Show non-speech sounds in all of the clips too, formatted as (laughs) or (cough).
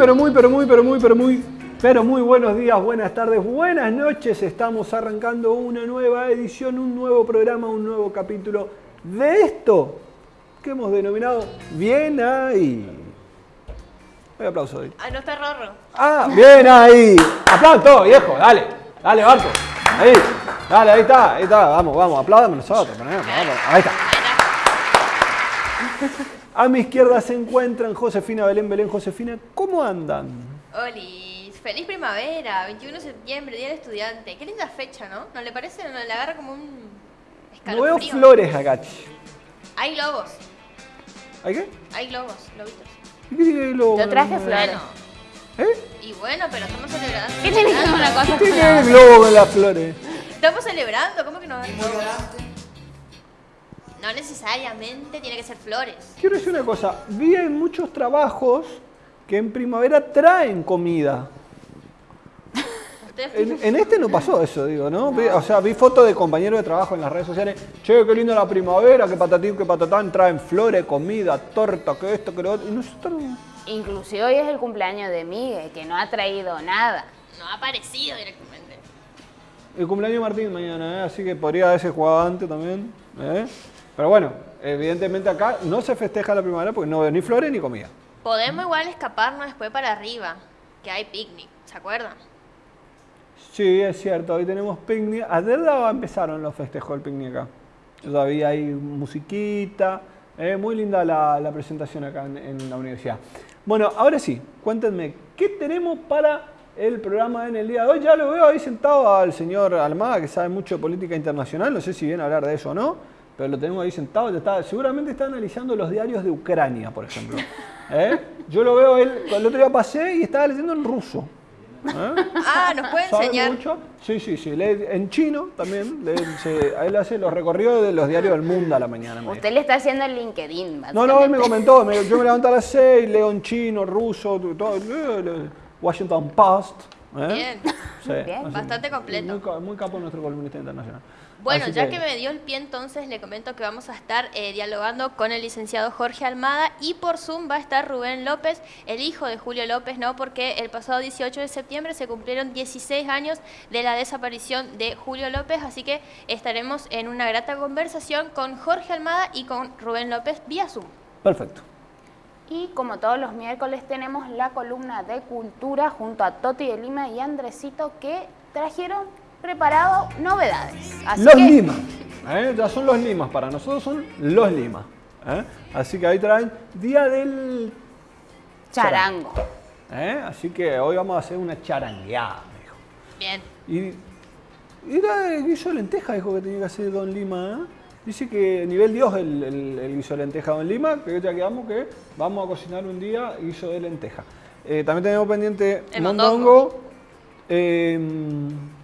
Pero muy, pero muy, pero muy, pero muy, pero muy buenos días, buenas tardes, buenas noches. Estamos arrancando una nueva edición, un nuevo programa, un nuevo capítulo de esto que hemos denominado Bien ahí. Un aplauso ahí. Ah, no está Rorro. Ah, bien ahí. Aplausos todo, viejo, dale. Dale, Barco. Ahí. Dale, ahí está, ahí está. Vamos, vamos, aplaudamos nosotros. ponemos, vamos. Ahí está. A mi izquierda se encuentran Josefina Belén Belén. Josefina, ¿cómo andan? Olis, feliz primavera, 21 de septiembre, Día del Estudiante. Qué linda fecha, ¿no? ¿No le parece? ¿No le agarra como un No veo escalofrío? flores acá. Hay globos, ¿Hay qué? hay globos, globitos. ¿Y qué tiene el globo? Yo traje flores. Bueno, ¿Eh? y bueno, pero estamos celebrando. ¿Qué tiene que ver una cosa ¿Qué tiene el globo con las flores? Estamos celebrando, ¿cómo que no globos? No necesariamente tiene que ser flores. Quiero decir una cosa. Vi en muchos trabajos que en primavera traen comida. En, en este no pasó eso, digo, ¿no? Vi- o sea, vi fotos de compañeros de trabajo en las redes sociales. Che, qué linda la primavera, qué patatín, qué patatán. Traen flores, comida, torta, que esto, que lo otro. Y nosotros... Inclusive hoy es el cumpleaños de Miguel, que no ha traído nada. no ha aparecido directamente. El cumpleaños de Martín mañana, ¿eh? así que podría haberse jugado antes también. ¿eh? Pero bueno, evidentemente acá no se festeja la primavera porque no veo ni flores ni comida. Podemos igual escaparnos después para arriba, que hay picnic, ¿se acuerdan? Sí, es cierto, hoy tenemos picnic. Ayer empezaron los festejos del picnic acá. Todavía hay musiquita. eh, muy linda la, la presentación acá en, en la universidad. Bueno, ahora sí, cuéntenme, ¿qué tenemos para el programa en el día de hoy? Ya lo veo ahí sentado al señor Almada, que sabe mucho de política internacional. No sé si viene a hablar de eso o no, pero lo tenemos ahí sentado. Está, seguramente está analizando los diarios de Ucrania, por ejemplo. (laughs) ¿Eh? Yo lo veo, él, el otro día pasé y estaba leyendo en ruso. ¿Eh? Ah, ¿nos puede ¿Sabe enseñar? mucho? Sí, sí, sí. Lee en chino también. lee- se- a él hace los recorridos de los diarios del mundo a la mañana. Usted le está haciendo el LinkedIn, No, no, él me comentó. me- yo me levanto a las 6, leo en chino, ruso, todo, leo Washington Post. ¿eh? Bien. Sí, Bien. así- Bastante completo. Muy, muy capo nuestro columnista internacional. Bueno, Así ya que... me dio el pie entonces, le comento que vamos a estar eh, dialogando con el licenciado Jorge Almada y por Zoom va a estar Rubén López, el hijo de Julio López, ¿no? Porque el pasado 18 de septiembre se cumplieron 16 años de la desaparición de Julio López, así que estaremos en una grata conversación con Jorge Almada y con Rubén López vía Zoom. Perfecto. Y como todos los miércoles tenemos la columna de cultura junto a Toti de Lima y Andresito que trajeron preparado novedades. Así los que limas. ¿eh? Ya son los limas. Para nosotros son los limas. ¿eh? Así que ahí traen Día del charango. ¿eh? Así que hoy vamos a hacer una charangueada, dijo. Bien. Y, era el guiso de lenteja, dijo que tenía que hacer Don Lima. Dice que nivel Dios el, el, el guiso de lenteja Don Lima, que ya quedamos que vamos a cocinar un día guiso de lenteja. También tenemos pendiente El mondongo, mondongo.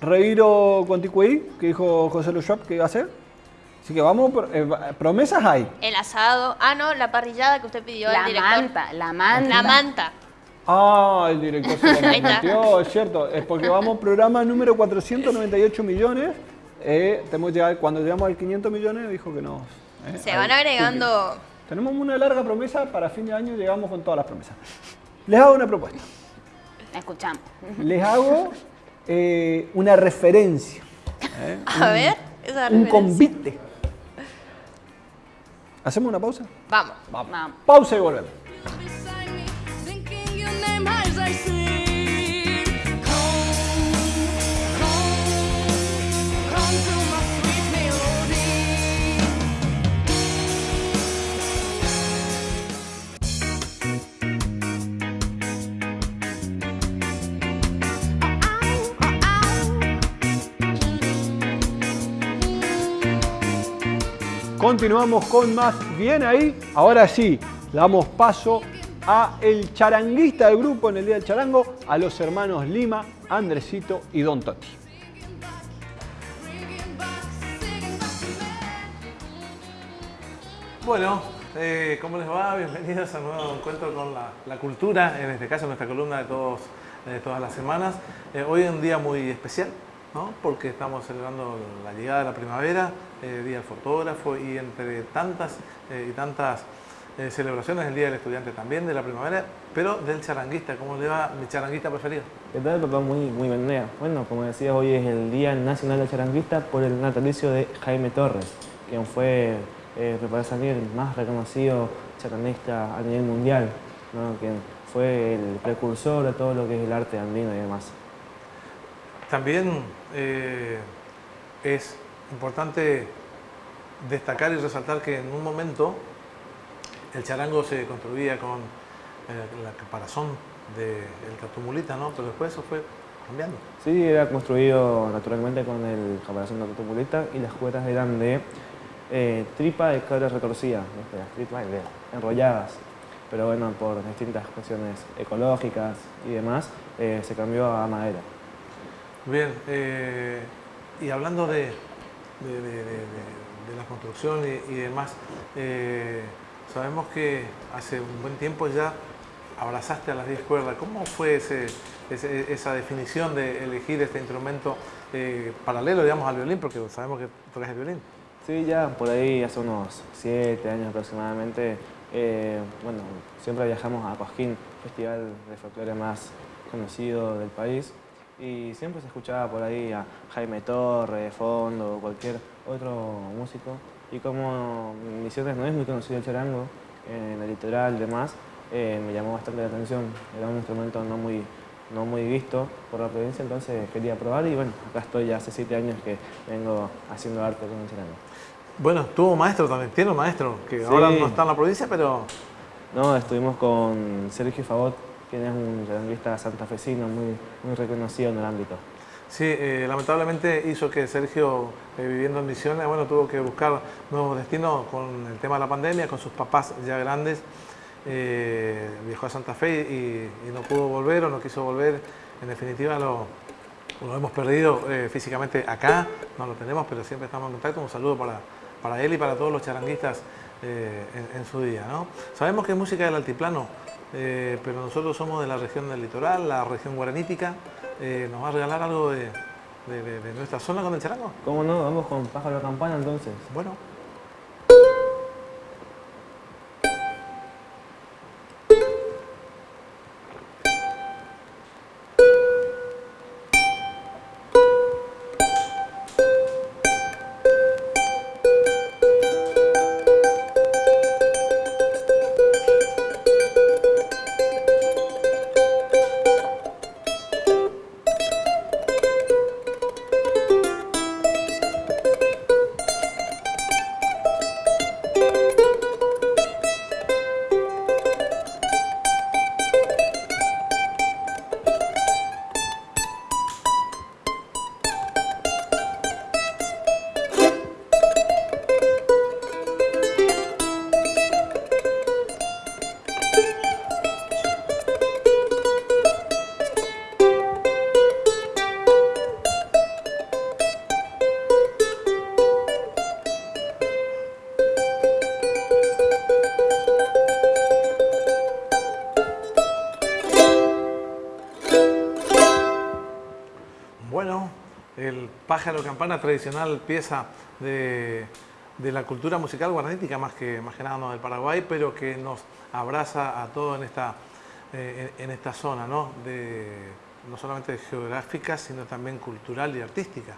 Reiro con ticuí, que dijo José Luis Schwab que iba a hacer. Así que vamos, por- eh, promesas hay. El asado, ah no, la parrillada que usted pidió al La director. manta, la manta. La manta. Ah, el director se comprometió, (laughs) es cierto. Es porque vamos programa número 498 millones. Eh, tenemos llegar- cuando llegamos al 500 millones dijo que no. eh, Se van agregando... Tenemos una larga promesa, para fin de año llegamos con todas las promesas. Les hago una propuesta. Escuchamos. Les hago eh, una referencia. eh, (laughs) A ver, esa un referencia. convite. ¿Hacemos una pausa? Vamos. Vamos. Vamos. Pausa y volvemos. Continuamos con más bien ahí. Ahora sí, damos paso a el charanguista del grupo en el Día del Charango, a los hermanos Lima, Andresito y Don Toti. Bueno, eh, ¿cómo les va? Bienvenidos a un nuevo encuentro con la, la cultura, en este caso nuestra columna de, todos, de todas las semanas. Eh, hoy es un día muy especial, ¿no? porque estamos celebrando la llegada de la primavera, eh, Día del Fotógrafo y entre tantas eh, y tantas eh, celebraciones, el Día del Estudiante también, de la primavera, pero del charanguista. ¿Cómo le va mi charanguista preferido? ¿Qué tal, papá? Muy, muy día. Bueno, como decías, hoy es el Día Nacional del Charanguista por el natalicio de Jaime Torres, quien fue, eh, me parece a mí, el más reconocido charanguista a nivel mundial, ¿no? quien fue el precursor de todo lo que es el arte andino y demás. También eh, es importante destacar y resaltar que en un momento el charango se construía con eh, la caparazón del tatumulita, ¿no? Pero después eso fue cambiando. Sí, era construido naturalmente con el caparazón de tutupulita y las cuerdas eran de eh, tripa de cabra retorcida, de- enrolladas. Pero bueno, por distintas cuestiones ecológicas y demás, eh, se cambió a madera. Bien, eh, y hablando de, de- la construcción y, demás, eh, sabemos que hace un buen tiempo ya abrazaste a las 10 cuerdas. ¿Cómo fue ese- esa definición de elegir este instrumento eh, paralelo, digamos, al violín? Porque sabemos que tocas el violín. Sí, ya por ahí hace unos siete años aproximadamente, bueno, siempre viajamos a Cosquín, festival de folclore más conocido del país, y siempre se escuchaba por ahí a Jaime Torre, de fondo, cualquier otro músico, y como Misiones no es muy conocido el charango, en el litoral y demás, eh, me llamó bastante la atención, era un instrumento no muy, no muy visto por la provincia, entonces quería probar y bueno, acá estoy ya hace siete años que vengo haciendo arte con el charango. Bueno, tuvo maestro también, tiene un maestro, que ahora no está en la provincia, pero No, estuvimos con Sergio Favot, quien es un charanguista santafesino muy, muy reconocido en el ámbito. Sí, eh, lamentablemente hizo que Sergio, eh, viviendo en Misiones, bueno, tuvo que buscar nuevos destinos con el tema de la pandemia, con sus papás ya grandes. Eh, viajó a Santa Fe y, no pudo volver o no quiso volver. En definitiva, lo, hemos perdido físicamente acá, no lo tenemos, pero siempre estamos en contacto. Un saludo para, para él y para todos los charanguistas en, en su día. ¿no? Sabemos que música del altiplano, eh, pero nosotros somos de la región del litoral, la región guaranítica. Eh, ¿Nos va a regalar algo de, de- nuestra zona con el charango? ¿Cómo no? Vamos con Pájaro Campana entonces. Bueno, pájaro campana, tradicional pieza de, de la cultura musical guaranítica, más que, más que nada no del Paraguay, pero que nos abraza a todos en esta, eh, en, en esta zona, ¿no? De, no solamente geográfica, sino también cultural y artística.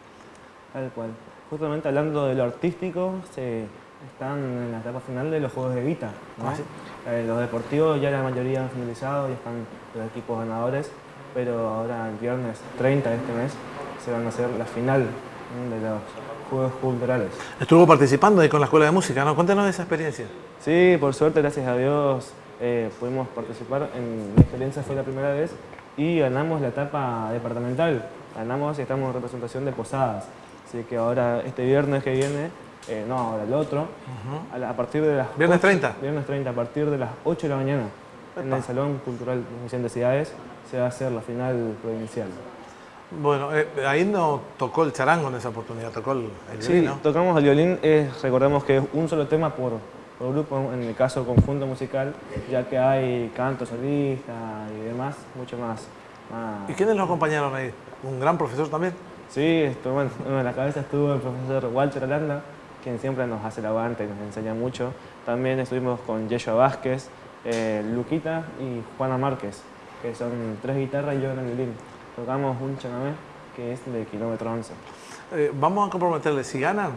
Tal cual. Justamente hablando de lo artístico, se están en la etapa final de los Juegos de Vita. ¿no? Ah, sí. Eh, los deportivos ya la mayoría han finalizado y están los equipos ganadores, pero ahora el viernes 30 de este mes se van a hacer la final de los Juegos Culturales. Estuvo participando ahí con la Escuela de Música, ¿no? Cuéntanos de esa experiencia. Sí, por suerte, gracias a Dios, eh, pudimos participar. En mi experiencia fue la primera vez y ganamos la etapa departamental. Ganamos y estamos en representación de Posadas. Así que ahora, este viernes que viene, eh, no, ahora el otro, a, la- a partir de las... ¿Viernes 8 30? Viernes 30, a partir de las 8 de la mañana, en el Salón Cultural Vicente Ciudades, se va a hacer la final provincial. Bueno, eh, ahí no tocó el charango en esa oportunidad, tocó el, el Sí, violín, ¿no? tocamos el violín, es, recordemos que es un solo tema por, por grupo, en el caso conjunto musical, ya que hay canto solista y demás, mucho más. más- ¿Y quiénes lo acompañaron ahí? ¿Un gran profesor también? Sí, (laughs) bueno, en la cabeza estuvo el profesor Walter Aranda, quien siempre nos hace el aguante y nos enseña mucho. También estuvimos con Yeshua Vázquez, eh, Luquita y Juana Márquez, que son tres guitarras y yo en el violín. Tocamos un chanamé que es de kilómetro 11. Eh, vamos a comprometerle, si ganan,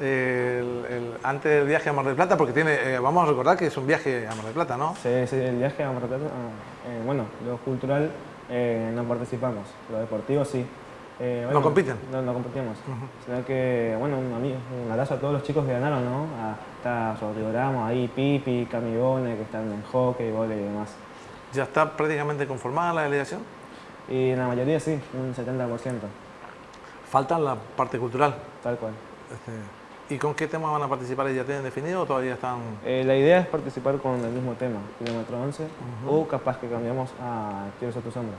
eh, el- el- antes del viaje a Mar del Plata, porque tiene, eh, vamos a recordar que es un viaje a Mar del Plata, ¿no? Sí, sí, el viaje a Mar del Plata, ah, eh, bueno, lo cultural eh, no participamos, lo deportivo sí. Bueno, compiten? No, no competimos. Sino que, bueno, un, ami- un abrazo a todos los chicos que ganaron, ¿no? Está Rodrigo Ramos, ahí Pipi, Camigone, que están en hockey, volei y demás. Ya está prácticamente conformada la delegación. Y en la mayoría sí, un 70%, Falta la parte cultural. tal cual. Este, ¿Y con qué temas van a participar? ¿Ya tienen definido o todavía están...? Eh, la idea es participar con el mismo tema, kilómetro 11, o capaz que cambiamos a Quiero ser tu sombra.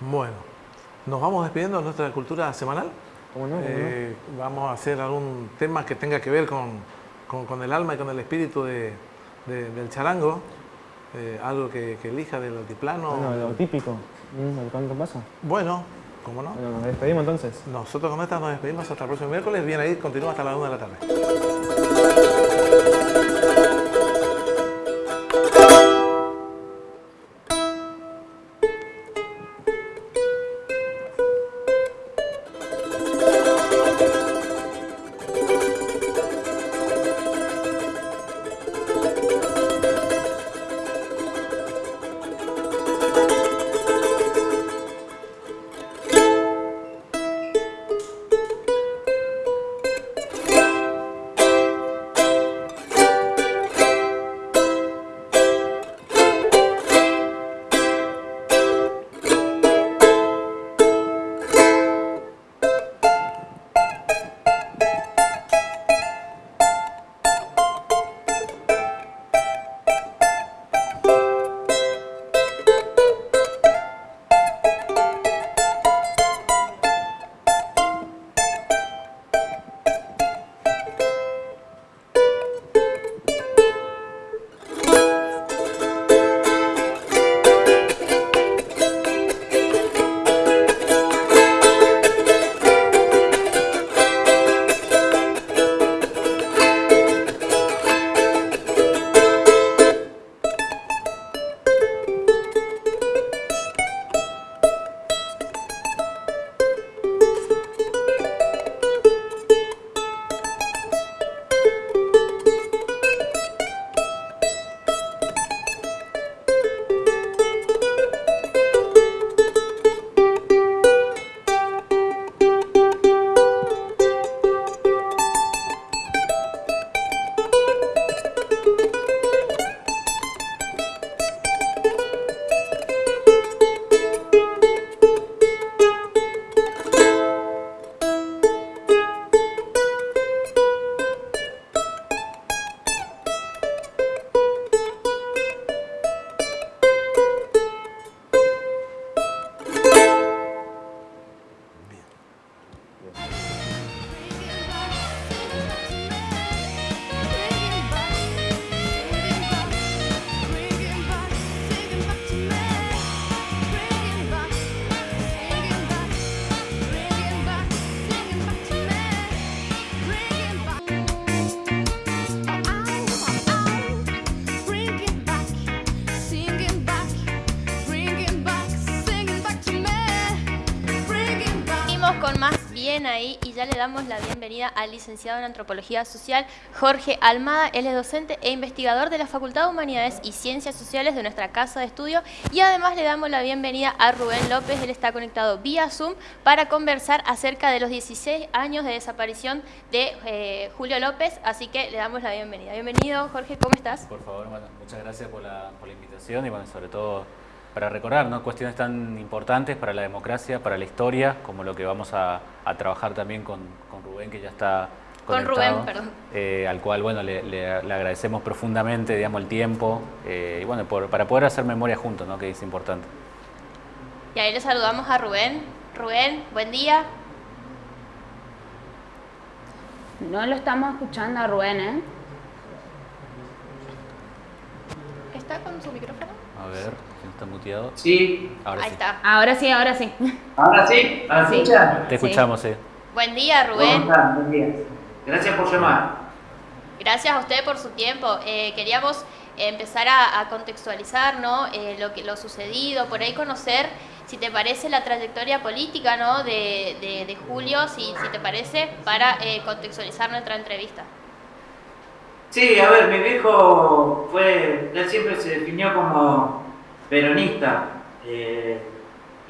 Bueno, nos vamos despidiendo de nuestra cultura semanal. ¿Cómo no? ¿Cómo no? Eh, vamos a hacer algún tema que tenga que ver con, con- con el alma y con el espíritu de- de- del charango. Eh, algo que, que elija del altiplano. Bueno, lo típico, canto pasa. Bueno, ¿cómo no? Bueno, nos despedimos entonces. Nosotros con esta nos despedimos hasta el próximo miércoles. Bien ahí, continúa hasta la 1 de la tarde. Damos la bienvenida al licenciado en Antropología Social Jorge Almada. Él es docente e investigador de la Facultad de Humanidades y Ciencias Sociales de nuestra casa de estudio y además le damos la bienvenida a Rubén López. Él está conectado vía Zoom para conversar acerca de los 16 años de desaparición de eh, Julio López, así que le damos la bienvenida. Bienvenido Jorge, ¿cómo estás? Por favor, muchas gracias por la, por la invitación y bueno, sobre todo para recordar ¿no? cuestiones tan importantes para la democracia, para la historia, como lo que vamos a, a trabajar también con, con Rubén, que ya está Con conectado, Rubén, perdón. eh, al cual bueno, le, le- le agradecemos profundamente digamos, el tiempo eh, y bueno, por- para poder hacer memoria juntos, ¿no? que es importante. Y ahí le saludamos a Rubén. Rubén, buen día. No lo estamos escuchando a Rubén, ¿eh? ¿Está con su micrófono? A ver, ¿quién está muteado? Sí, Ahora ahí sí. está. Ahora sí, ahora sí. ahora sí, ¿me Sí. escuchan? Te escuchamos, sí. Buen día, ¿Cómo Rubén. están? Buen día. Gracias por llamar. Gracias a usted por su tiempo. Eh, queríamos empezar a, a contextualizar ¿no? Eh, lo, que, lo sucedido, por ahí conocer, si te parece, la trayectoria política ¿no? de, de- de Julio, si, si te parece, para eh, contextualizar nuestra entrevista. Sí, a ver, mi viejo fue, él siempre se definió como peronista eh,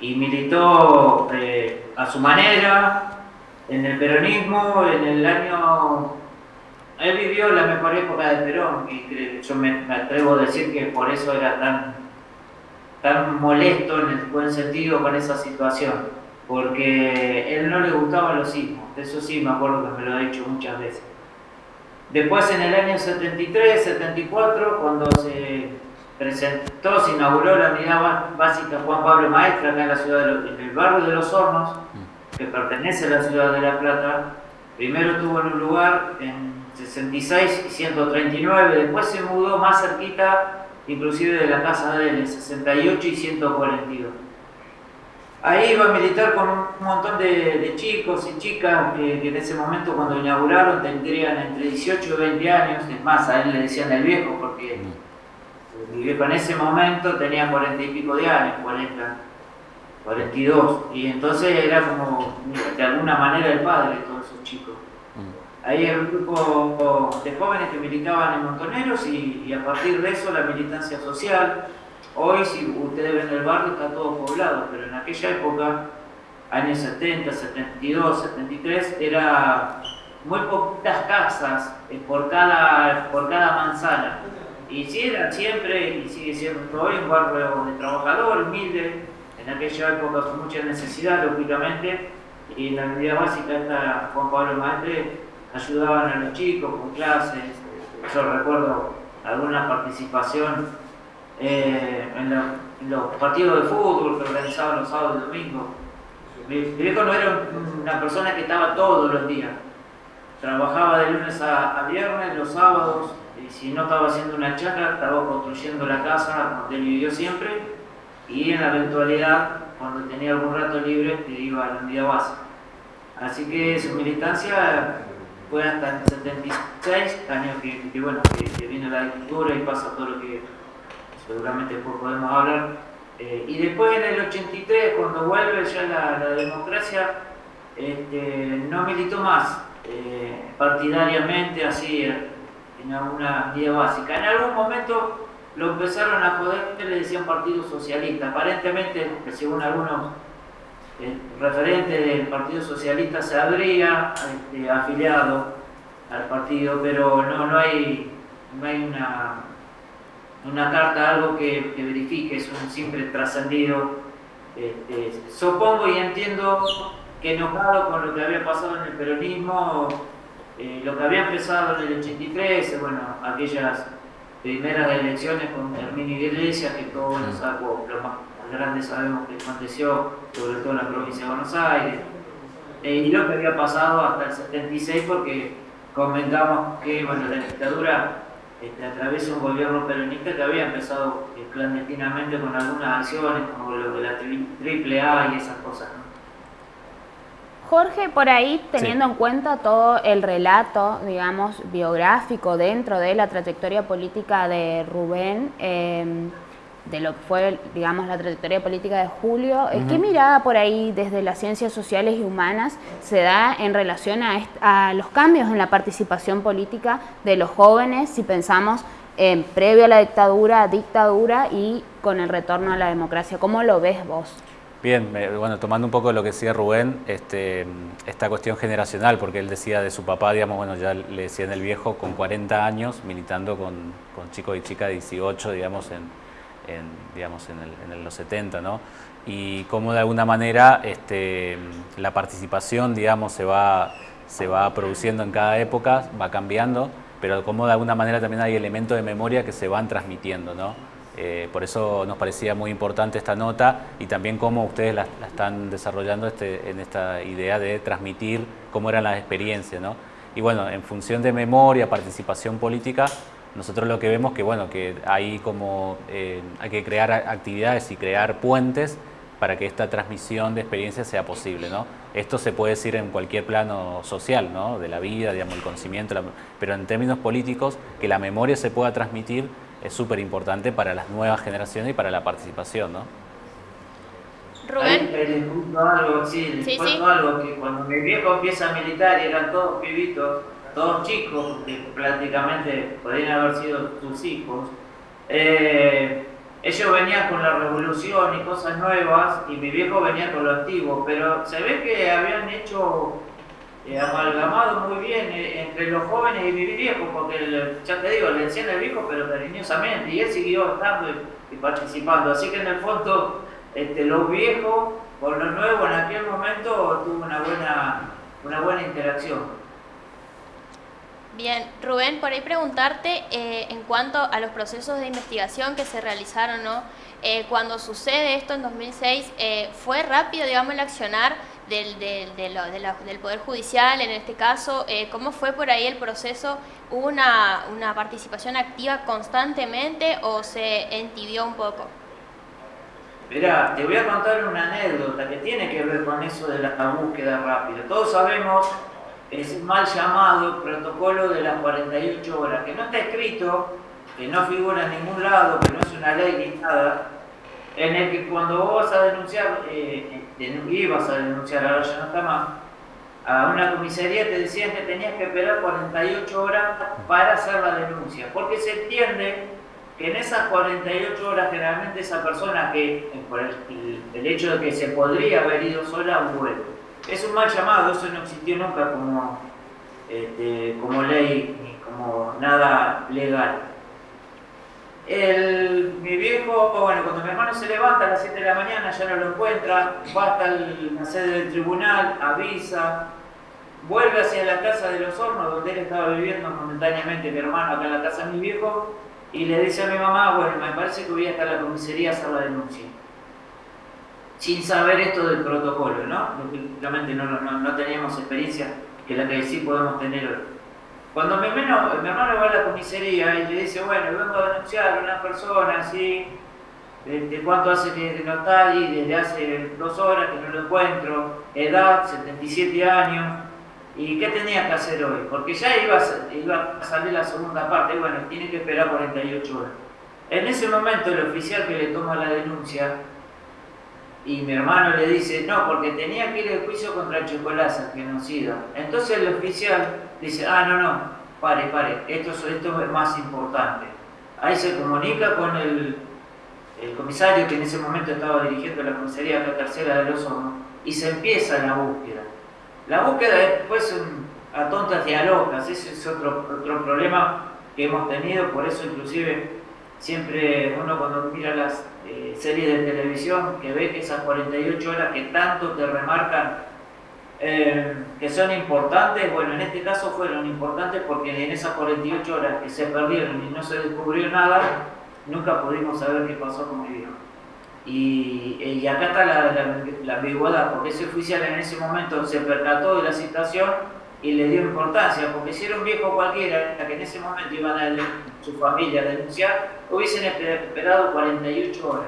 y militó eh, a su manera en el peronismo, en el año... Él vivió la mejor época del Perón y yo me, atrevo a decir que por eso era tan, tan molesto en el buen sentido con esa situación, porque él no le gustaban los sismos, eso sí me acuerdo que me lo ha dicho muchas veces. Después en el año 73, 74, cuando se presentó, se inauguró la unidad básica Juan Pablo Maestra acá en la ciudad de Lo- en el barrio de Los Hornos, que pertenece a la ciudad de La Plata, primero estuvo en un lugar en 66 y 139, después se mudó más cerquita, inclusive de la casa de él, en 68 y 142. Ahí iba a militar con un montón de, de chicos y chicas que, que en ese momento cuando inauguraron tendrían entre 18 y 20 años, es más, a él le decían el viejo porque mi viejo en ese momento tenía 40 y pico de años, 40, 42, y entonces era como de alguna manera el padre de todos esos chicos. Ahí era un grupo de jóvenes que militaban en Montoneros y, y a partir de eso la militancia social. Hoy, si ustedes ven el barrio, está todo poblado, pero en aquella época, años 70, 72, 73, era muy poquitas casas por cada, por cada manzana. Era siempre, y sigue siendo hoy, un barrio de trabajador, humilde, en aquella época mucha necesidad, lógicamente, y en la unidad básica esta Juan Pablo Maestre ayudaban a los chicos con clases. Yo recuerdo alguna participación eh, en, lo- en los partidos de fútbol que organizaban los sábados y domingos. Mi, viejo no era un- una persona que estaba todos los días. Trabajaba de lunes a viernes, los sábados, y si no estaba haciendo una chacra, estaba construyendo la casa donde él vivió siempre, y en la eventualidad, cuando tenía algún rato libre, iba a la unidad básica. Así que su militancia fue hasta el 76, año que, que, bueno, que, que viene la dictadura y pasa todo lo que seguramente después podemos hablar. Eh, y después en el 83, cuando vuelve ya la, democracia, este, no militó más eh, partidariamente así en alguna vida básica. En algún momento lo empezaron a joder, le decían Partido Socialista. Aparentemente, según algunos eh, referentes del Partido Socialista, se habría este, afiliado al partido, pero no, no hay, no hay una, una carta, algo que, que verifique, es un simple trascendido. Este, supongo y entiendo que enojado con lo que había pasado en el peronismo, eh, lo que había empezado en el 83, eh, bueno, aquellas primeras elecciones con Herminio Iglesias, que todos los, sacos, los más grandes sabemos que aconteció, sobre todo en la provincia de Buenos Aires, eh, y lo que había pasado hasta el 76, porque comentamos que bueno, la dictadura este, atraviesa un gobierno peronista que había empezado eh, clandestinamente con algunas acciones, como lo de la tri- triple A y esas cosas. Jorge, por ahí, teniendo en cuenta todo el relato, digamos, biográfico dentro de la trayectoria política de Rubén, eh, de lo que fue, digamos, la trayectoria política de Julio, eh, ¿qué mirada por ahí desde las ciencias sociales y humanas se da en relación a, a los cambios en la participación política de los jóvenes, si pensamos en previo a la dictadura, dictadura y con el retorno a la democracia? ¿Cómo lo ves vos? Bien, bueno, tomando un poco lo que decía Rubén, este, esta cuestión generacional, porque él decía de su papá, digamos, bueno, ya le decían el viejo, con 40 años, militando con, con chicos y chicas de 18, digamos, en, en, digamos, en, el- en los 70, ¿no? Y cómo de alguna manera este, la participación, digamos, se va, se va produciendo en cada época, va cambiando, pero cómo de alguna manera también hay elementos de memoria que se van transmitiendo, ¿no? Eh, por eso nos parecía muy importante esta nota y también cómo ustedes la, la están desarrollando este, en esta idea de transmitir cómo eran las experiencias. ¿no? Y bueno, en función de memoria, participación política, nosotros lo que vemos que, bueno, que hay, como, eh, hay que crear actividades y crear puentes para que esta transmisión de experiencias sea posible. ¿no? Esto se puede decir en cualquier plano social, ¿no? de la vida, digamos, el conocimiento, la- pero en términos políticos, que la memoria se pueda transmitir es súper importante para las nuevas generaciones y para la participación. ¿no? Rubén. Ahí les cuento algo, sí, les Sí, cuento sí. algo, que cuando mi viejo empieza a militar y eran todos pibitos, todos chicos, que prácticamente podrían haber sido sus hijos, eh, ellos venían con la revolución y cosas nuevas, y mi viejo venía con lo antiguo, pero se ve que habían hecho eh, amalgamado muy bien eh, entre los jóvenes y mi viejo, porque ya te digo, le decían el viejo, pero cariñosamente, y él siguió estando y, participando. Así que en el fondo, este, los viejos con los nuevos en aquel momento tuvo una buena, una buena interacción. Bien, Rubén, por ahí preguntarte eh, en cuanto a los procesos de investigación que se realizaron, ¿no? Cuando sucede esto en 2006, eh, ¿fue rápido, digamos, el accionar del, del, del Poder Judicial en este caso? Eh, ¿Cómo fue por ahí el proceso? ¿Hubo una, una participación activa constantemente o se entibió un poco? Mirá, te voy a contar una anécdota que tiene que ver con eso de la búsqueda rápida. Todos sabemos es mal llamado protocolo de las 48 horas, que no está escrito, que no figura en ningún lado, que no es una ley ni nada, en el que cuando vos vas a denunciar, eh, ibas a denunciar, ahora ya no está más, a una comisaría te decían que tenías que esperar 48 horas para hacer la denuncia, porque se entiende que en esas 48 horas generalmente esa persona que, eh, por el, hecho de que se podría haber ido sola, vuelve. Es un mal llamado, eso no existió nunca como, este, como ley ni como nada legal. El, mi viejo, bueno, cuando mi hermano se levanta a las 7 de la mañana, ya no lo encuentra, va hasta la sede del tribunal, avisa, vuelve hacia la casa de los hornos, donde él estaba viviendo momentáneamente, mi hermano acá en la casa de mi viejo, y le dice a mi mamá, bueno, me parece que voy a estar a la comisaría a hacer la denuncia. Sin saber esto del protocolo, ¿no? Lógicamente no, no- no teníamos experiencia que la que sí podemos tener hoy. Cuando mi hermano, mi hermano va a la comisaría y le dice, bueno, vengo a denunciar a una persona así, de cuánto hace que no está ahí, desde hace dos horas que no lo encuentro, edad, 77 años, ¿y qué tenía que hacer hoy? Porque ya iba iba a salir la segunda parte, bueno, tiene que esperar 48 horas. En ese momento el oficial que le toma la denuncia, y mi hermano le dice, no, porque tenía que ir al juicio contra Chocolaza, genocida. Entonces el oficial dice, ah, no, no, pare, pare, esto, es- esto es más importante. Ahí se comunica con el, el comisario que en ese momento estaba dirigiendo la comisaría acá tercera de los hornos, y se empieza la búsqueda. La búsqueda después a tontas locas, ese es otro, otro problema que hemos tenido, por eso inclusive siempre uno cuando mira las eh, series de televisión, que ve que esas 48 horas que tanto te remarcan eh, que son importantes, bueno, en este caso fueron importantes porque en esas 48 horas que se perdieron y no se descubrió nada, nunca pudimos saber qué pasó con mi viejo. Y, eh, y acá está la, la- ambigüedad, porque ese oficial en ese momento se percató de la situación y le dio importancia, porque si era un viejo cualquiera que en ese momento iban a su familia a denunciar, hubiesen esper- esperado 48 horas.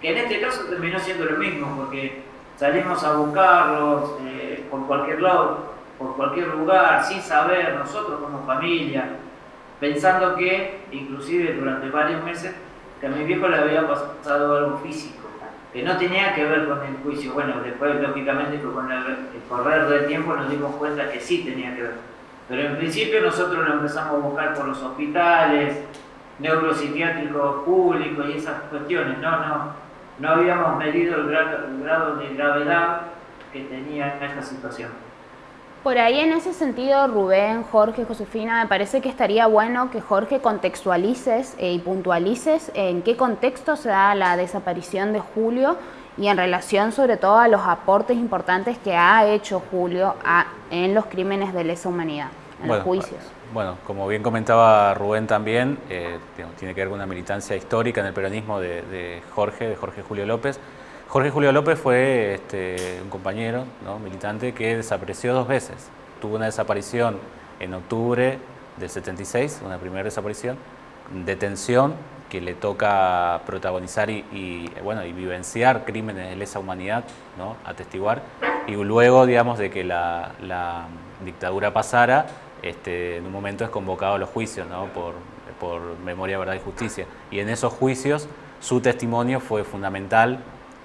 Que en este caso terminó siendo lo mismo, porque salimos a buscarlos eh, por cualquier lado, por cualquier lugar, sin saber, nosotros como familia, pensando que, inclusive durante varios meses, que a mi viejo le había pasado algo físico, que no tenía que ver con el juicio. Bueno, después, lógicamente, con el, correr del tiempo nos dimos cuenta que sí tenía que ver. Pero en principio nosotros lo empezamos a buscar por los hospitales, neuropsiquiátricos públicos y esas cuestiones. No, no, no habíamos medido el grado de gravedad que tenía esta situación. Por ahí en ese sentido, Rubén, Jorge, Josefina, me parece que estaría bueno que Jorge contextualices eh, y puntualices en qué contexto se da la desaparición de Julio y en relación sobre todo a los aportes importantes que ha hecho Julio a- en los crímenes de lesa humanidad, en los juicios. Bueno, como bien comentaba Rubén también, eh, tiene que ver con una militancia histórica en el peronismo de, de Jorge, de Jorge Julio López. Jorge Julio López fue este, un compañero ¿no? militante que desapareció dos veces. Tuvo una desaparición en octubre del 76, una primera desaparición, detención que le toca protagonizar y, y, bueno, y vivenciar crímenes de lesa humanidad, ¿no? atestiguar, y luego, digamos, de que la, la dictadura pasara, este, en un momento es convocado a los juicios ¿no? por, por memoria, verdad y justicia. Y en esos juicios su testimonio fue fundamental,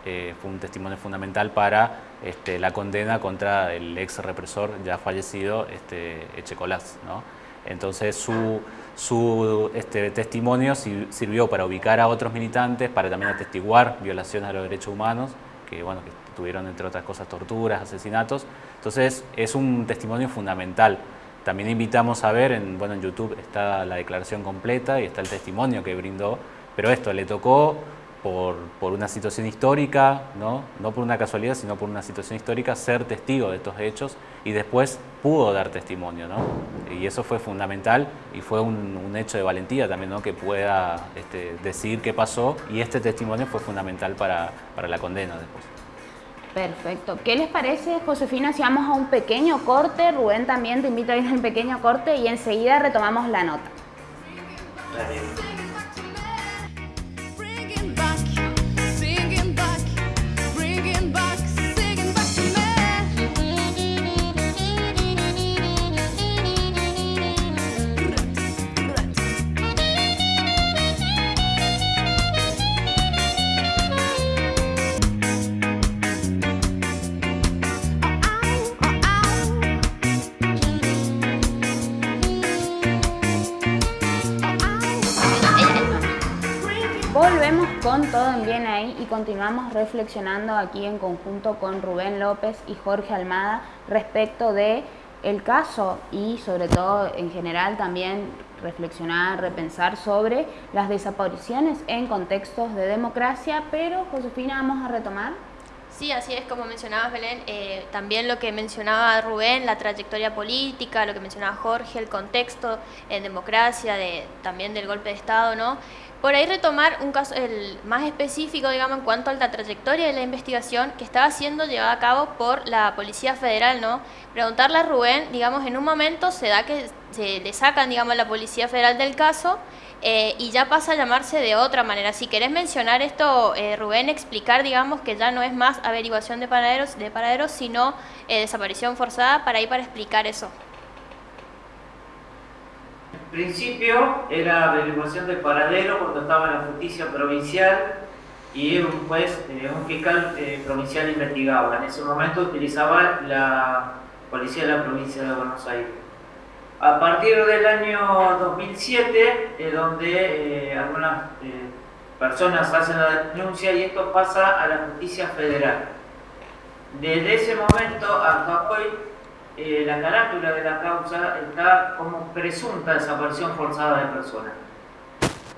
eh, fue un testimonio fundamental para este, la condena contra el ex represor ya fallecido, este, Echecolás. ¿no? Entonces su, su este, testimonio sir- sirvió para ubicar a otros militantes, para también atestiguar violaciones a los derechos humanos, que, bueno, que tuvieron entre otras cosas torturas, asesinatos. Entonces es un testimonio fundamental. También invitamos a ver, en, bueno, en YouTube está la declaración completa y está el testimonio que brindó, pero esto le tocó por, por una situación histórica, ¿no? no por una casualidad, sino por una situación histórica, ser testigo de estos hechos y después pudo dar testimonio. ¿no? Y eso fue fundamental y fue un, un hecho de valentía también, ¿no? que pueda este, decir qué pasó y este testimonio fue fundamental para, para la condena después. Perfecto. ¿Qué les parece, Josefina, si vamos a un pequeño corte? Rubén también te invito a ir a un pequeño corte y enseguida retomamos la nota. Bringing Todo en bien ahí y continuamos reflexionando aquí en conjunto con Rubén López y Jorge Almada respecto de el caso y sobre todo en general también reflexionar, repensar sobre las desapariciones en contextos de democracia, pero Josefina vamos a retomar. Sí, así es como mencionabas, Belén. eh, también lo que mencionaba Rubén, la trayectoria política, lo que mencionaba Jorge, el contexto en democracia, de, también del golpe de Estado, ¿no? Por ahí retomar un caso el más específico, digamos, en cuanto a la trayectoria de la investigación que estaba siendo llevada a cabo por la Policía Federal, ¿no? Preguntarle a Rubén, digamos, en un momento se da que se le sacan, digamos, a la Policía Federal del caso eh, y ya pasa a llamarse de otra manera. Si querés mencionar esto, eh, Rubén, explicar, digamos, que ya no es más averiguación de paraderos, de paraderos sino eh, desaparición forzada, para ahí para explicar eso. En principio era averiguación de paradero cuando estaba en la justicia provincial y un juez, un fiscal provincial investigaba. En ese momento utilizaba la policía de la provincia de Buenos Aires. A partir del año 2007, eh, donde algunas eh, personas hacen la denuncia y esto pasa a la justicia federal. Desde ese momento hasta hoy, eh, la carátula de la causa está como presunta desaparición forzada de personas.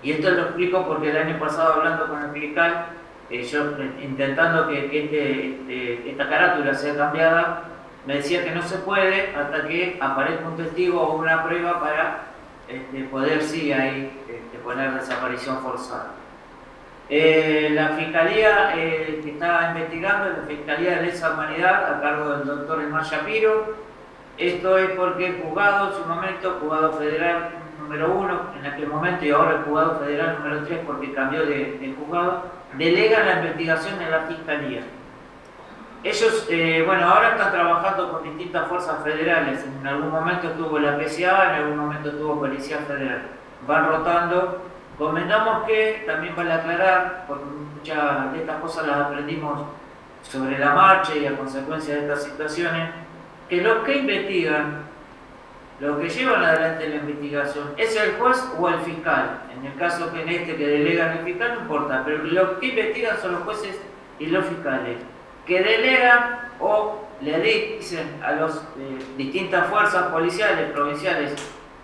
Y esto lo explico porque el año pasado hablando con el fiscal, eh, yo intentando que, que este- este- esta carátula sea cambiada, me decía que no se puede hasta que aparezca un testigo o una prueba para este, poder sí ahí este, poner desaparición forzada. Eh, la fiscalía eh, que está investigando es la Fiscalía de Lesa Humanidad a cargo del doctor Emar Shapiro. Esto es porque el juzgado, en su momento, juzgado federal número uno, en aquel momento, y ahora el juzgado federal número tres, porque cambió de, de juzgado, delega la investigación en la fiscalía. Ellos, eh, bueno, ahora están trabajando con distintas fuerzas federales. En algún momento estuvo la PCA, en algún momento estuvo Policía Federal. Van rotando. Convengamos que, también vale aclarar, porque muchas de estas cosas las aprendimos sobre la marcha y a consecuencia de estas situaciones, que los que investigan, los que llevan adelante la investigación, es el juez o el fiscal. En el caso que en este que delegan el fiscal no importa, pero los que investigan son los jueces y los fiscales, que delegan o le dicen a las distintas fuerzas policiales, provinciales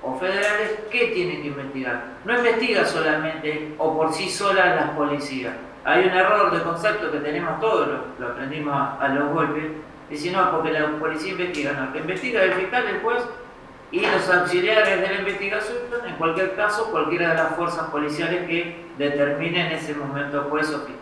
o federales qué tienen que investigar. No investiga solamente o por sí sola las policías. Hay un error de concepto que tenemos todos, lo, aprendimos a, los golpes, dice no, porque la policía investiga, no, que investiga es el fiscal, el juez y los auxiliares de la investigación, en cualquier caso, cualquiera de las fuerzas policiales que determine en ese momento juez o fiscal.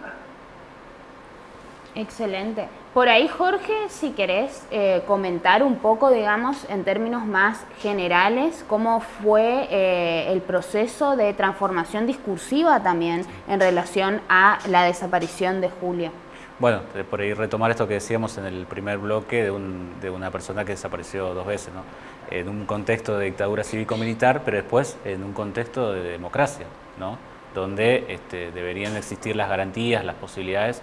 Excelente. Por ahí, Jorge, si querés eh, comentar un poco, digamos, en términos más generales, cómo fue eh, el proceso de transformación discursiva también en relación a la desaparición de Julio. Bueno, por ahí retomar esto que decíamos en el primer bloque de, un- de una persona que desapareció dos veces, ¿no? En un contexto de dictadura cívico-militar, pero después en un contexto de democracia, ¿no? Donde este, deberían existir las garantías, las posibilidades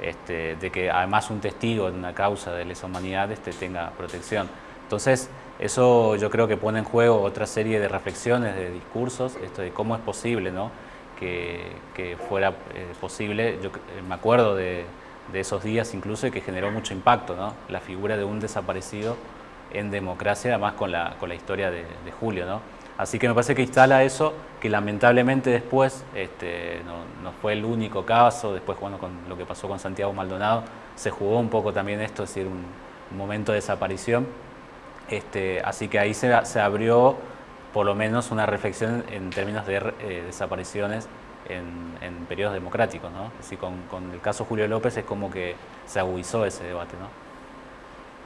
este, de que además un testigo en una causa de lesa humanidad este, tenga protección. Entonces, eso yo creo que pone en juego otra serie de reflexiones, de discursos, esto de cómo es posible, ¿no? que, que fuera eh, posible. Yo eh, me acuerdo de, de esos días incluso que generó mucho impacto, ¿no? La figura de un desaparecido en democracia, además con la, con la historia de, de Julio, ¿no? Así que me parece que instala eso, que lamentablemente después este, no, fue el único caso, después bueno, con lo que pasó con Santiago Maldonado, se jugó un poco también esto, es decir, un, momento de desaparición. Este, así que ahí se, abrió por lo menos una reflexión en términos de eh, desapariciones en, en periodos democráticos. ¿no? Así con, con el caso Julio López es como que se agudizó ese debate. ¿no?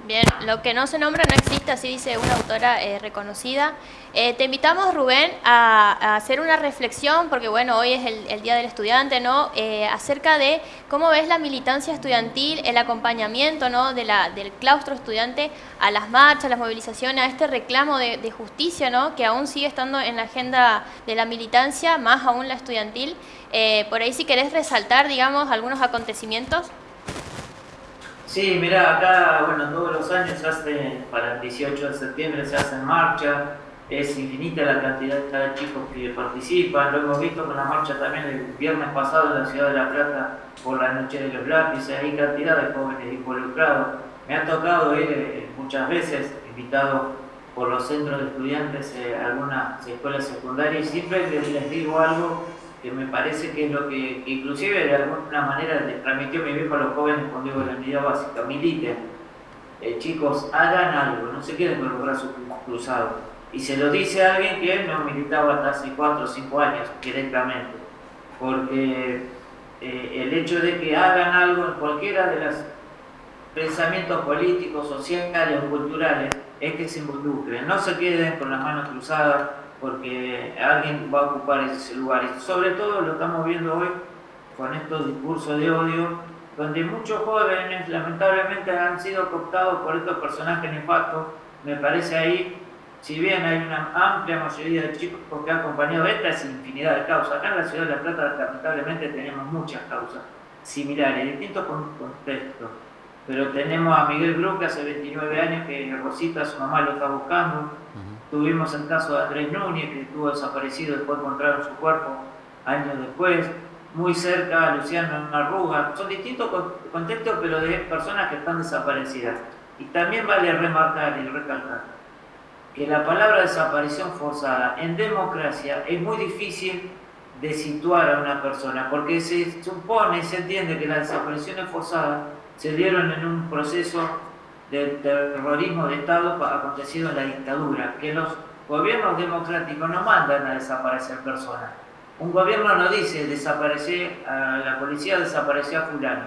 Bien, lo que no se nombra no existe, así dice una autora eh, reconocida. Eh, te invitamos, Rubén, a, a hacer una reflexión, porque bueno, hoy es el, Día del Estudiante, ¿no? Eh, acerca de cómo ves la militancia estudiantil, el acompañamiento, ¿no? De la, del claustro estudiante a las marchas, las movilizaciones, a este reclamo de, de justicia, ¿no? Que aún sigue estando en la agenda de la militancia, más aún la estudiantil. Eh, por ahí si querés resaltar, digamos, algunos acontecimientos. Sí, mira, acá, bueno, todos los años se hace, para el 18 de septiembre se hacen marchas, es infinita la cantidad de chicos que participan, lo hemos visto con la marcha también el viernes pasado en la ciudad de La Plata por la noche de los lápices, hay cantidad de jóvenes involucrados. Me ha tocado ir eh, muchas veces, invitado por los centros de estudiantes eh, algunas escuelas secundarias y siempre les digo algo que me parece que es lo que, que inclusive de alguna manera le transmitió mi viejo a los jóvenes cuando digo la unidad básica, militen, Eh, chicos, hagan algo, no se queden con los brazos cruzados. Y se lo dice a alguien que no militaba hasta hace 4 o 5 años directamente, porque eh, el hecho de que hagan algo en cualquiera de los pensamientos políticos, sociales o culturales es que se involucren, no se queden con las manos cruzadas porque alguien va a ocupar ese lugar. Y sobre todo lo estamos viendo hoy con estos discursos de odio, donde muchos jóvenes lamentablemente han sido cooptados por estos personajes nefastos. Me parece ahí, si bien hay una amplia mayoría de chicos que han acompañado estas infinidad de causas, acá en la ciudad de La Plata lamentablemente tenemos muchas causas similares, distintos con- contextos. Pero tenemos a Miguel Bru, que hace 29 años que Rosita, su mamá, lo está buscando. Tuvimos el caso de Andrés Núñez, que estuvo desaparecido, después encontraron su cuerpo años después. Muy cerca, Luciano Arruga. Son distintos con- contextos, pero de personas que están desaparecidas. Y también vale remarcar y recalcar que la palabra desaparición forzada en democracia es muy difícil de situar a una persona, porque se supone se entiende que las desapariciones forzadas se dieron en un proceso de terrorismo de Estado acontecido en la dictadura, que los gobiernos democráticos no mandan a desaparecer personas. Un gobierno no dice desaparecer a la policía, desapareció a fulano.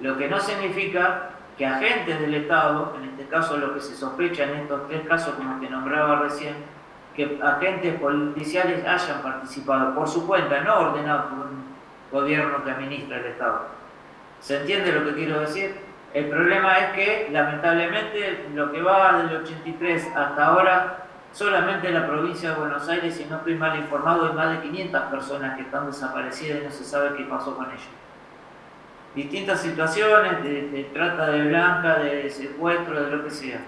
Lo que no significa que agentes del Estado, en este caso lo que se sospecha en estos tres casos como que nombraba recién, que agentes policiales hayan participado por su cuenta, no ordenados por un gobierno que administra el Estado. ¿Se entiende lo que quiero decir? El problema es que, lamentablemente, lo que va del 83 hasta ahora, solamente en la provincia de Buenos Aires, si no estoy mal informado, hay más de 500 personas que están desaparecidas y no se sabe qué pasó con ellas. Distintas situaciones de, trata de blanca, de secuestro, de lo que sea.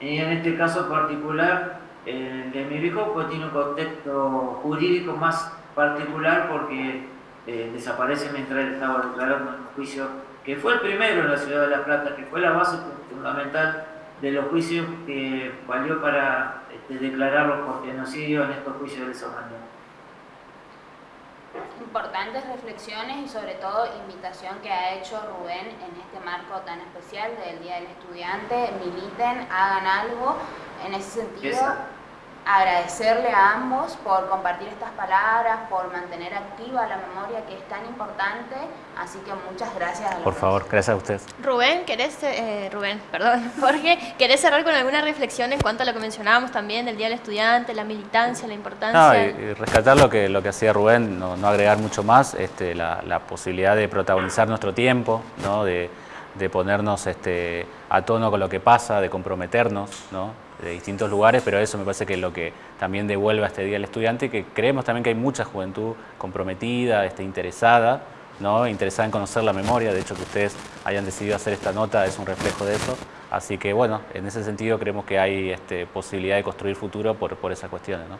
Y en este caso particular, de mi viejo, pues tiene un contexto jurídico más particular porque eh, desaparece mientras él estaba declarando en juicio que fue el primero en la ciudad de La Plata, que fue la base fundamental de los juicios que valió para este, declararlos por genocidio en estos juicios de esa manera. Importantes reflexiones y sobre todo invitación que ha hecho Rubén en este marco tan especial del Día del Estudiante. Militen, hagan algo en ese sentido. Agradecerle a ambos por compartir estas palabras, por mantener activa la memoria que es tan importante, así que muchas gracias a los Por dos. favor, gracias a ustedes. Rubén, ¿querés, eh, Rubén, perdón, (laughs) Jorge, ¿querés cerrar con alguna reflexión en cuanto a lo que mencionábamos también del Día del Estudiante, la militancia, la No, importancia? y, y rescatar lo que, lo que hacía Rubén, no, no agregar mucho más, este, la, la posibilidad de protagonizar nuestro tiempo, ¿no? de, de ponernos este, a tono con lo que pasa, de comprometernos ¿no? De distintos lugares, pero eso me parece que es lo que también devuelve a este Día del Estudiante que creemos también que hay mucha juventud comprometida, este, interesada, ¿no? interesada en conocer la memoria, de hecho que ustedes hayan decidido hacer esta nota es un reflejo de eso, así que bueno, en ese sentido creemos que hay este, posibilidad de construir futuro por, por esas cuestiones. ¿no?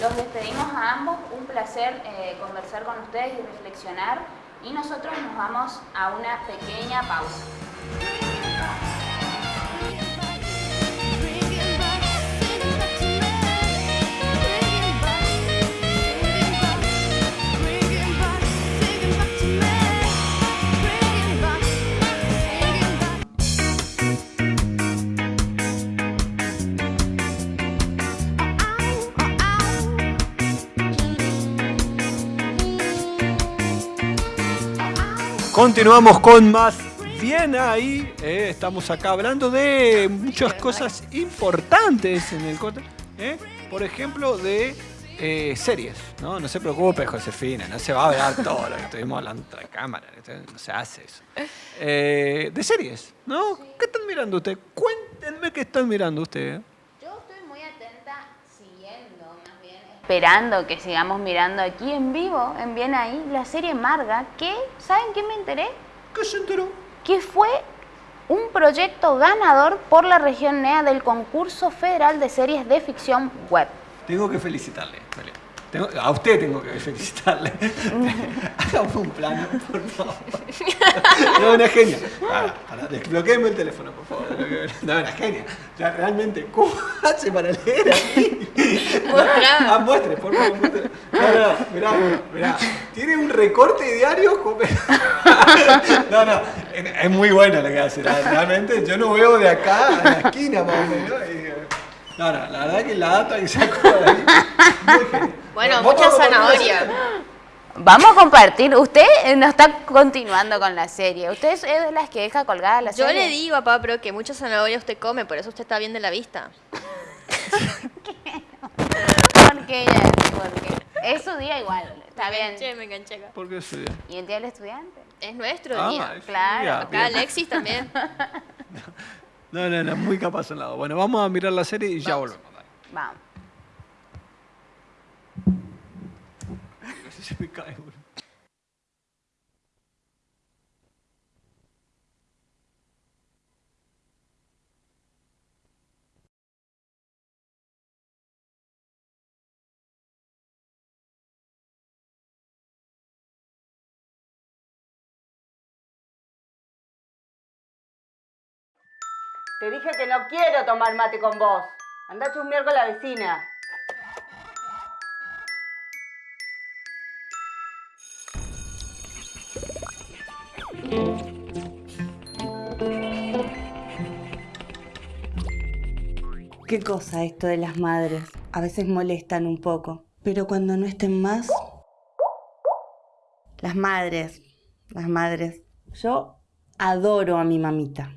Los despedimos a ambos, un placer eh, conversar con ustedes y reflexionar y nosotros nos vamos a una pequeña pausa. Continuamos con más. Bien ahí, eh, estamos acá hablando de muchas cosas importantes en el corte. eh, Por ejemplo, de eh, series. ¿no? no se preocupe, Josefina, no se va a hablar todo lo que estuvimos hablando de cámara. esto No se hace eso. De series, ¿no? ¿Qué están mirando ustedes? Cuéntenme qué están mirando ustedes. Yo estoy muy atenta, siguiendo más bien, esperando que sigamos mirando aquí en vivo, en Bien Ahí, la serie Marga, que, ¿saben qué me enteré? ¿Qué se enteró? Que fue un proyecto ganador por la región NEA del concurso federal de series de ficción web. Tengo que felicitarle. Belén. Tengo- a usted tengo que felicitarle. (laughs) Hagamos un plano, por favor. (laughs) No, una genia. Para, para, desbloquéeme el teléfono, por favor. No, una genia. O sea, realmente, ¿cómo (laughs) hace para leer aquí? Ah, muestre, por favor, muestre. No, no, mirá, mirá. Tiene un recorte diario. No, no, es muy bueno lo que hace. Realmente, yo no veo de acá a la esquina, más o menos. No, no, la verdad que la data que sacó de ahí, muy genial. Bueno, Vamos mucha zanahoria. Vamos a compartir. Usted no está continuando con la serie. Usted es de las que deja colgada la Yo serie. le digo a Papro que mucha zanahoria usted come, por eso usted está bien de la vista. Porque ella, porque es su día igual. Está me bien. enganché, me enganché acá. ¿Por qué sí? ¿Y el día del estudiante? Es nuestro Ah, día. es claro, día, Acá bien. Alexis también. (laughs) No, no, no, muy capaz al lado. Bueno, vamos a mirar la serie y ya volvemos. Vamos. Te dije que no quiero tomar mate con vos. Andá a chusmear con la vecina. Qué cosa esto de las madres. A veces molestan un poco. Pero cuando no estén más... Las madres. Las madres. Yo adoro a mi mamita.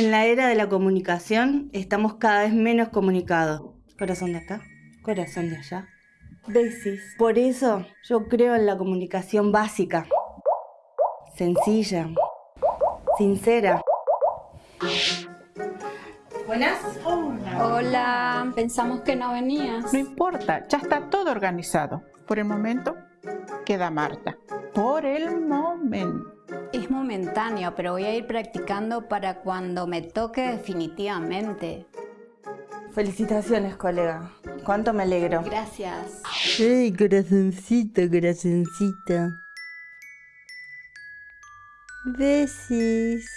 En la era de la comunicación estamos cada vez menos comunicados. Corazón de acá, corazón de allá. Besis. Por eso yo creo en la comunicación básica. Sencilla. Sincera. Buenas. Hola, pensamos que no venías. No importa, ya está todo organizado. Por el momento, queda Marta. Por el momento. Es momentáneo, pero voy a ir practicando para cuando me toque definitivamente. Felicitaciones, colega. Cuánto me alegro. Gracias. Ay, corazoncito, corazoncito. Besis.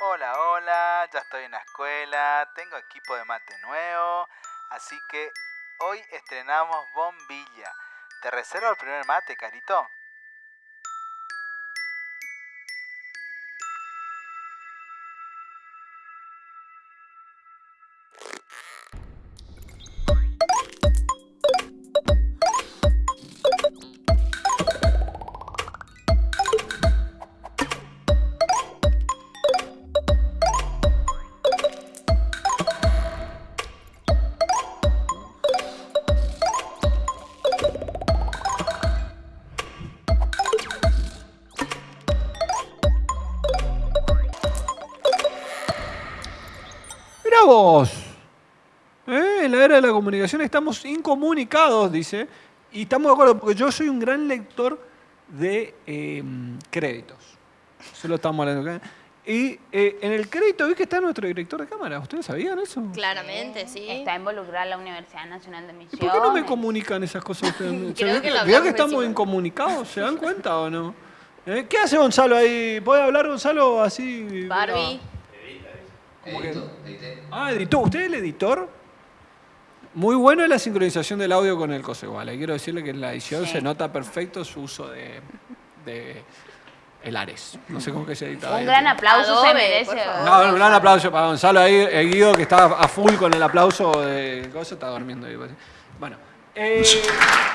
Hola, hola, ya estoy en la escuela, tengo equipo de mate nuevo, así que hoy estrenamos bombilla. ¿Te reservo el primer mate, Carito? Comunicación estamos incomunicados, dice. Y estamos de acuerdo, porque yo soy un gran lector de eh, créditos. Eso lo estamos hablando acá. Y eh, en el crédito vi que está nuestro director de cámara. ¿Ustedes sabían eso? Claramente, sí. Está involucrada la Universidad Nacional de ¿Y Misiones. por qué no me comunican esas cosas ustedes? (laughs) ¿Se Creo que que, que estamos incomunicados? ¿Se dan (laughs) cuenta o no? ¿Eh? ¿Qué hace Gonzalo ahí? ¿Puede hablar Gonzalo así? Barbie. Como que- Ah, editó. ¿Usted es el editor? Muy bueno es la sincronización del audio con el coso igual. eh. Quiero decirle que en la edición Sí. se nota perfecto su uso de, de el Ares. No sé cómo que se edita. Un ahí. gran aplauso Adobe, se merece. por favor. No, un gran aplauso para Gonzalo ahí, el Guido que está a full con el aplauso de cosa, está durmiendo ahí. Bueno, eh,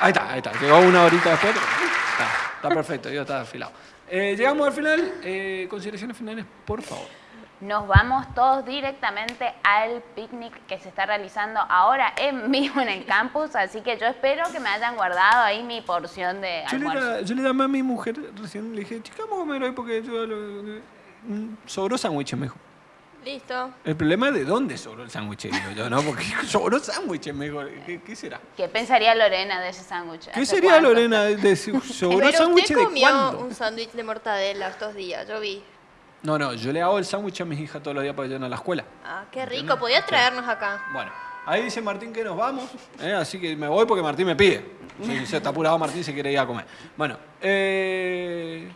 ahí está, ahí está. Llegó una horita después, pero está, está perfecto, Guido está afilado. Eh, llegamos al final. Eh, consideraciones finales, por favor. Nos vamos todos directamente al picnic que se está realizando ahora en (laughs) vivo en el campus, así que yo espero que me hayan guardado ahí mi porción de Yo le, almuerzo. da- yo le llamé a mi mujer recién, le dije, chica, vamos a comer hoy porque yo lo- sobró sándwiches, me dijo. Listo. El problema es de dónde sobró el sándwich, digo yo, ¿no? Porque (laughs) sobró sándwiches, me dijo. ¿Qué, qué será? ¿Qué pensaría Lorena de ese sándwich? ¿Qué ¿Hace sería, cuánto? Lorena, de de si (laughs) sobró sándwich de comió cuándo? un sándwich de mortadela estos días, yo vi. No, no, yo le hago el sándwich a mis hijas todos los días para que a la escuela. Ah, qué rico, podía traernos acá. Bueno, ahí dice Martín que nos vamos, ¿eh? así que me voy porque Martín me pide. Si se está apurado Martín, se quiere ir a comer. Bueno, eh,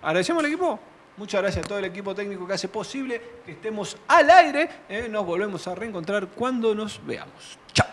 agradecemos al equipo. Muchas gracias a todo el equipo técnico que hace posible que estemos al aire. ¿eh? Nos volvemos a reencontrar cuando nos veamos. Chao.